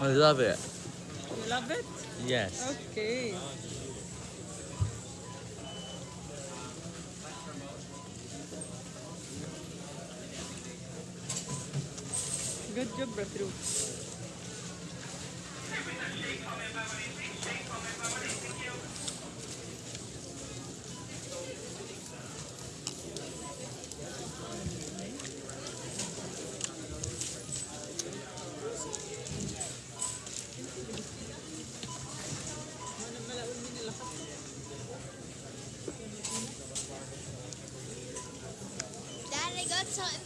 I love it. You love it? Yes. Okay. Good job, bro. that's how